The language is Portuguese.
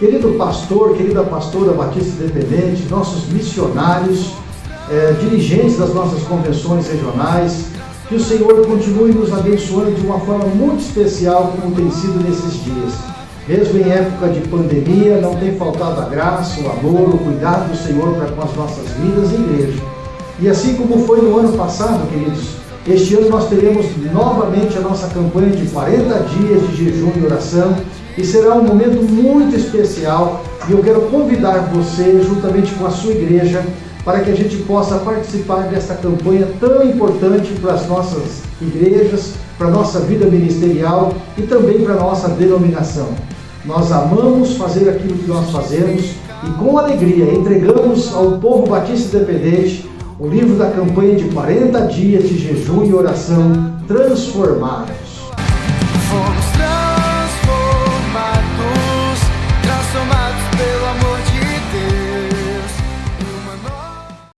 Querido pastor, querida pastora Batista Independente, nossos missionários, eh, dirigentes das nossas convenções regionais, que o Senhor continue nos abençoando de uma forma muito especial, como tem sido nesses dias. Mesmo em época de pandemia, não tem faltado a graça, o amor, o cuidado do Senhor para com as nossas vidas e igreja. E assim como foi no ano passado, queridos, este ano nós teremos novamente a nossa campanha de 40 dias de jejum e oração e será um momento muito especial e eu quero convidar você, juntamente com a sua igreja, para que a gente possa participar desta campanha tão importante para as nossas igrejas, para a nossa vida ministerial e também para a nossa denominação. Nós amamos fazer aquilo que nós fazemos e com alegria entregamos ao povo batista independente o livro da campanha de 40 dias de jejum e oração transformados. Fomos transformados, transformados pelo amor de